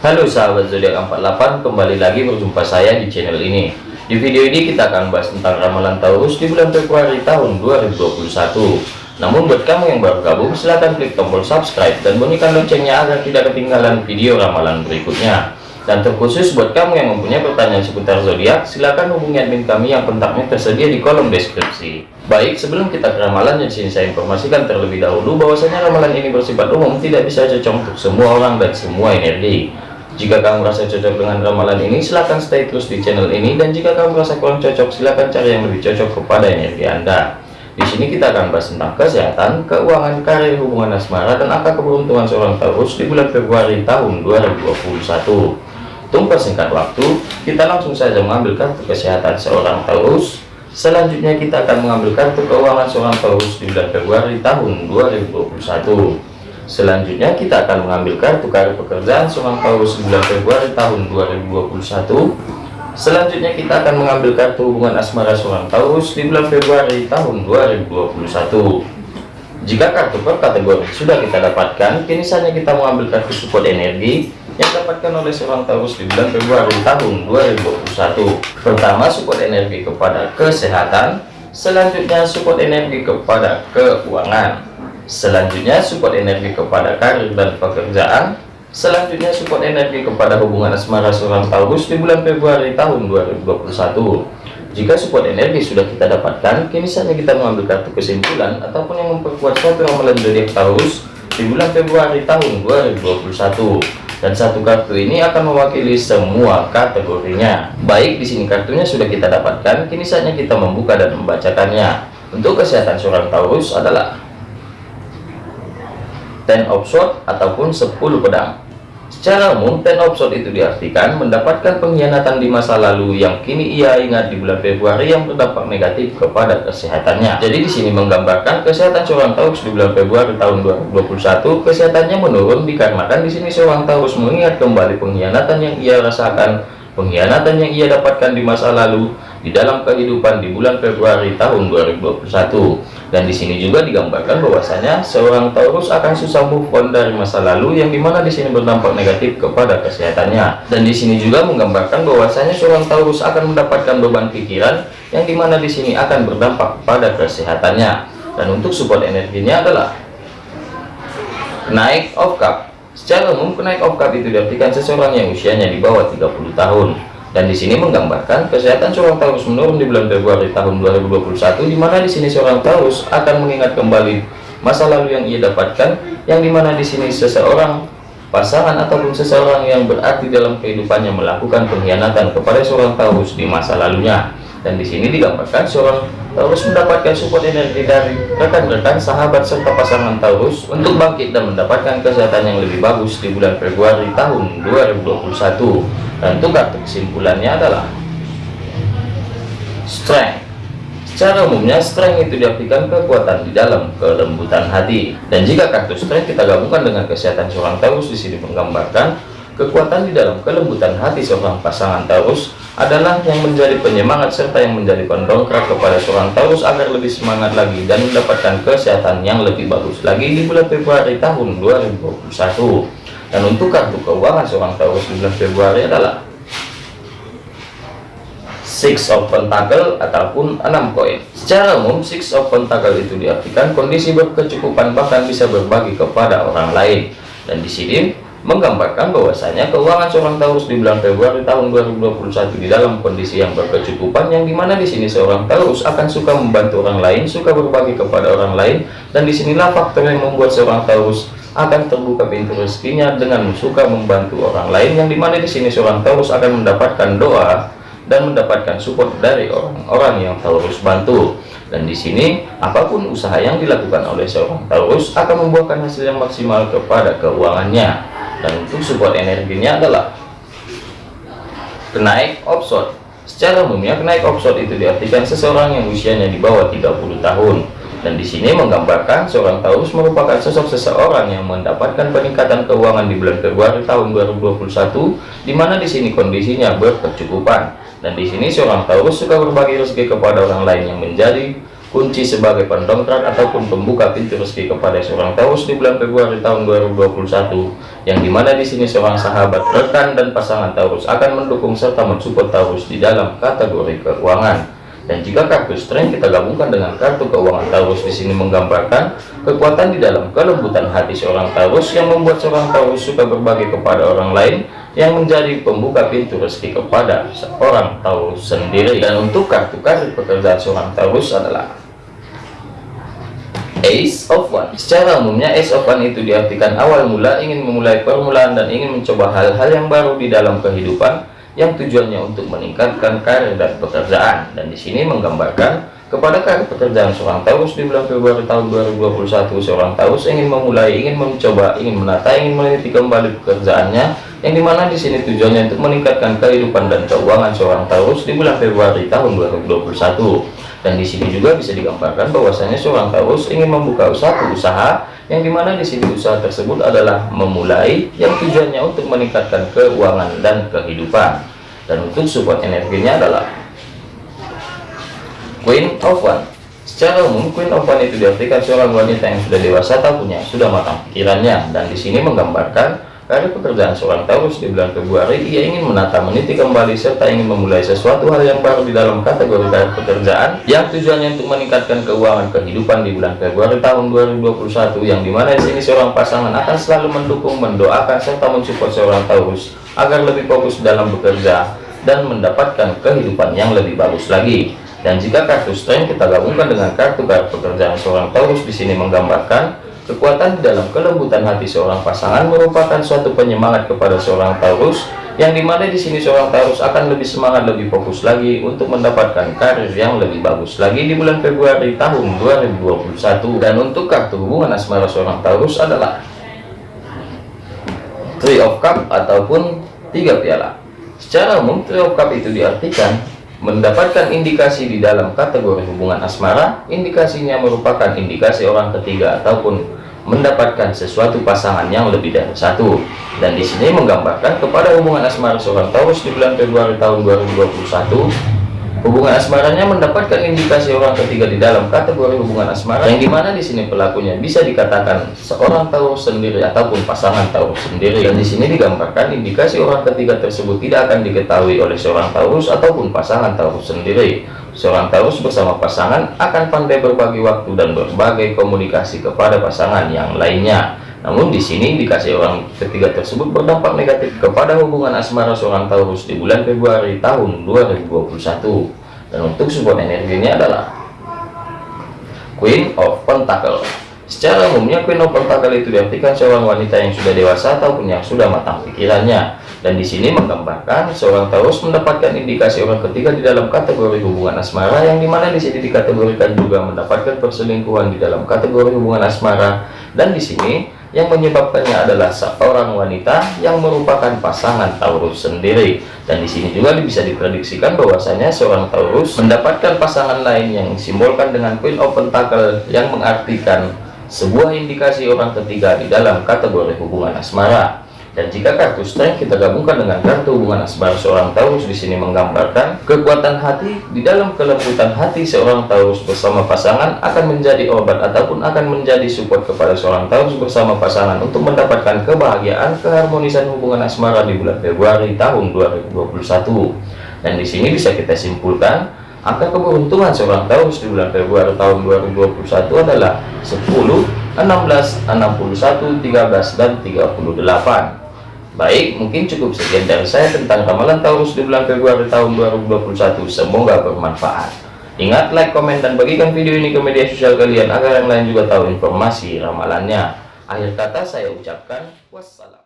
Halo sahabat zodiak 48 kembali lagi berjumpa saya di channel ini. Di video ini kita akan bahas tentang ramalan Taurus di bulan Februari tahun 2021 namun buat kamu yang baru gabung silahkan klik tombol subscribe dan bunyikan loncengnya agar tidak ketinggalan video ramalan berikutnya. Dan terkhusus buat kamu yang mempunyai pertanyaan seputar zodiak silahkan hubungi admin kami yang kontaknya tersedia di kolom deskripsi. Baik sebelum kita ke ramalan di sini saya informasikan terlebih dahulu bahwasanya ramalan ini bersifat umum tidak bisa cocok untuk semua orang dan semua energi jika kamu merasa cocok dengan ramalan ini, silahkan stay terus di channel ini. Dan jika kamu merasa kurang cocok, silahkan cari yang lebih cocok kepada energi Anda. Di sini kita akan bahas tentang kesehatan, keuangan, karir, hubungan asmara, dan angka keberuntungan seorang Taurus di bulan Februari tahun 2021. Tunggu singkat waktu, kita langsung saja mengambil kartu kesehatan seorang Taurus. Selanjutnya kita akan mengambil kartu keuangan seorang Taurus di bulan Februari tahun 2021. Selanjutnya kita akan mengambil kartu kartu pekerjaan seorang Taurus bulan Februari tahun 2021. Selanjutnya kita akan mengambil kartu hubungan asmara seorang Taurus di Februari tahun 2021. Jika kartu per kategori sudah kita dapatkan, kini saatnya kita mengambil kartu support energi yang dapatkan oleh seorang Taurus di bulan Februari tahun 2021. Pertama, support energi kepada kesehatan, selanjutnya support energi kepada keuangan selanjutnya support energi kepada karir dan pekerjaan. Selanjutnya support energi kepada hubungan asmara seorang Taurus di bulan Februari tahun 2021 jika support energi sudah kita dapatkan kini saatnya kita mengambil kartu kesimpulan ataupun yang memperkuat suatu ramalan zodiak Taurus di bulan Februari tahun 2021 dan satu kartu ini akan mewakili semua kategorinya. Baik di sini kartunya sudah kita dapatkan kini saatnya kita membuka dan membacakannya. Untuk kesehatan seorang Taurus adalah ten of sword ataupun 10 pedang. Secara umum ten of sword itu diartikan mendapatkan pengkhianatan di masa lalu yang kini ia ingat di bulan Februari yang berdampak negatif kepada kesehatannya. Jadi di sini menggambarkan kesehatan seorang Taurus di bulan Februari tahun 2021 kesehatannya menurun dikarenakan di sini seorang Taurus mengingat kembali pengkhianatan yang ia rasakan pengkhianatan yang ia dapatkan di masa lalu di dalam kehidupan di bulan Februari tahun 2021 dan di sini juga digambarkan bahwasanya seorang Taurus akan susah move on dari masa lalu yang di mana di sini berdampak negatif kepada kesehatannya. Dan di sini juga menggambarkan bahwasanya seorang Taurus akan mendapatkan beban pikiran yang di mana di sini akan berdampak pada kesehatannya. Dan untuk support energinya adalah naik of cup. Secara umum kenaik of cup itu diartikan seseorang yang usianya di bawah 30 tahun dan di sini menggambarkan kesehatan seorang Taurus menurun di bulan Februari tahun 2021 di mana di sini seorang Taurus akan mengingat kembali masa lalu yang ia dapatkan yang di mana di sini seseorang pasangan ataupun seseorang yang berarti dalam kehidupannya melakukan pengkhianatan kepada seorang Taurus di masa lalunya. Dan di sini digambarkan seorang Taurus mendapatkan support energi dari rekan-rekan sahabat serta pasangan Taurus untuk bangkit dan mendapatkan kesehatan yang lebih bagus di bulan Februari tahun 2021 dan untuk kartu kesimpulannya adalah strength. Secara umumnya strength itu diartikan kekuatan di dalam kelembutan hati. Dan jika kartu strength kita gabungkan dengan kesehatan seorang Taurus di sini menggambarkan kekuatan di dalam kelembutan hati seorang pasangan Taurus adalah yang menjadi penyemangat serta yang menjadi pendongkrak kepada seorang Taurus agar lebih semangat lagi dan mendapatkan kesehatan yang lebih bagus lagi di bulan Februari tahun 2021 dan untuk kartu keuangan seorang Taurus di bulan Februari adalah six of pentacle ataupun enam koin. Secara umum six of pentacle itu diartikan kondisi berkecukupan bahkan bisa berbagi kepada orang lain. Dan di sini menggambarkan bahwasanya keuangan seorang Taurus di bulan Februari tahun 2021 di dalam kondisi yang berkecukupan yang di mana di sini seorang Taurus akan suka membantu orang lain suka berbagi kepada orang lain. Dan di sinilah faktor yang membuat seorang Taurus akan terbuka pintu rezekinya dengan suka membantu orang lain yang di mana di sini seorang Taurus akan mendapatkan doa dan mendapatkan support dari orang-orang yang Taurus bantu. Dan di sini apa pun usaha yang dilakukan oleh seorang Taurus akan membuahkan hasil yang maksimal kepada keuangannya. Dan untuk support energinya adalah kenaik opsot. Secara umumnya kenaik opsot itu diartikan seseorang yang usianya di bawah 30 tahun dan di sini menggambarkan seorang Taurus merupakan sosok seseorang yang mendapatkan peningkatan keuangan di bulan Februari tahun 2021 di mana di sini kondisinya berkecukupan. Dan di sini seorang Taurus suka berbagi rezeki kepada orang lain yang menjadi kunci sebagai pendongkrak ataupun pembuka pintu rezeki kepada seorang Taurus di bulan Februari tahun 2021 yang di mana di sini seorang sahabat rekan dan pasangan Taurus akan mendukung serta mensupport Taurus di dalam kategori keuangan dan jika kartu strength kita gabungkan dengan kartu keuangan Taurus di sini menggambarkan kekuatan di dalam kelembutan hati seorang Taurus yang membuat seorang Taurus suka berbagi kepada orang lain yang menjadi pembuka pintu rezeki kepada seorang Taurus sendiri. Dan untuk kartu karir pekerjaan seorang Taurus adalah Ace of One. Secara umumnya Ace of One itu diartikan awal mula ingin memulai permulaan dan ingin mencoba hal-hal yang baru di dalam kehidupan yang tujuannya untuk meningkatkan karir dan pekerjaan. Dan di sini menggambarkan kepada karir pekerjaan seorang Taurus di bulan Februari tahun 2021 seorang Taurus ingin memulai ingin mencoba ingin menata ingin meneliti kembali pekerjaannya yang di mana di sini tujuannya untuk meningkatkan kehidupan dan keuangan seorang Taurus di bulan Februari tahun 2021 dan di sini juga bisa digambarkan bahwasanya seorang Taurus ingin membuka usaha usaha yang di mana di sini usaha tersebut adalah memulai yang tujuannya untuk meningkatkan keuangan dan kehidupan. Dan untuk support energinya adalah Queen of One. Secara umum Queen of One itu diartikan seorang wanita yang sudah dewasa atau punya sudah matang pikirannya. Dan di sini menggambarkan Karir pekerjaan seorang Taurus di bulan Februari, ia ingin menata, meniti kembali, serta ingin memulai sesuatu hal yang baru di dalam kategori pekerjaan yang tujuannya untuk meningkatkan keuangan kehidupan di bulan Februari tahun 2021 yang di mana di sini seorang pasangan akan selalu mendukung, mendoakan, serta mensupport seorang Taurus agar lebih fokus dalam bekerja dan mendapatkan kehidupan yang lebih bagus lagi. Dan jika kartu strength kita gabungkan dengan kartu pekerjaan seorang Taurus di sini menggambarkan Kekuatan di dalam kelembutan hati seorang pasangan merupakan suatu penyemangat kepada seorang Taurus yang di mana di sini seorang Taurus akan lebih semangat lebih fokus lagi untuk mendapatkan karir yang lebih bagus lagi di bulan Februari tahun 2021 dan untuk kartu hubungan asmara seorang Taurus adalah Three of Cup ataupun tiga piala. Secara umum Three of Cup itu diartikan mendapatkan indikasi di dalam kategori hubungan asmara. Indikasinya merupakan indikasi orang ketiga ataupun mendapatkan sesuatu pasangan yang lebih dari satu. Dan di sini menggambarkan kepada hubungan asmara seorang Taurus di bulan Februari tahun 2021 Hubungan asmaranya mendapatkan indikasi orang ketiga di dalam kategori hubungan asmara yang di mana di sini pelakunya bisa dikatakan seorang Taurus sendiri ataupun pasangan Taurus sendiri. Dan di sini digambarkan indikasi orang ketiga tersebut tidak akan diketahui oleh seorang Taurus ataupun pasangan Taurus sendiri seorang Taurus bersama pasangan akan pandai berbagi waktu dan berbagai komunikasi kepada pasangan yang lainnya namun di sini dikasih orang ketiga tersebut berdampak negatif kepada hubungan asmara seorang Taurus di bulan Februari tahun 2021. Dan untuk support energinya adalah Queen of Pentacle. Secara umumnya Queen of Pentacle itu diartikan seorang wanita yang sudah dewasa ataupun yang sudah matang pikirannya. Dan di sini menggambarkan seorang Taurus mendapatkan indikasi orang ketiga di dalam kategori hubungan asmara yang di mana di sini dikategorikan juga mendapatkan perselingkuhan di dalam kategori hubungan asmara. Dan di sini yang menyebabkannya adalah seorang wanita yang merupakan pasangan Taurus sendiri. Dan di sini juga bisa diprediksikan bahwasanya seorang Taurus mendapatkan pasangan lain yang disimbolkan dengan Queen of Pentacle yang mengartikan sebuah indikasi orang ketiga di dalam kategori hubungan asmara dan jika kartu strength kita gabungkan dengan kartu hubungan asmara seorang Taurus di sini menggambarkan kekuatan hati di dalam kelembutan hati seorang Taurus bersama pasangan akan menjadi obat ataupun akan menjadi support kepada seorang Taurus bersama pasangan untuk mendapatkan kebahagiaan keharmonisan hubungan asmara di bulan Februari tahun 2021 dan di sini bisa kita simpulkan angka keberuntungan seorang Taurus di bulan Februari tahun 2021 adalah 10 16 61 13 dan 38 Baik, mungkin cukup sekian dari saya tentang ramalan Taurus di bulan Februari tahun 2021. Semoga bermanfaat. Ingat, like, komen, dan bagikan video ini ke media sosial kalian agar yang lain juga tahu informasi ramalannya. Akhir kata saya ucapkan wassalam.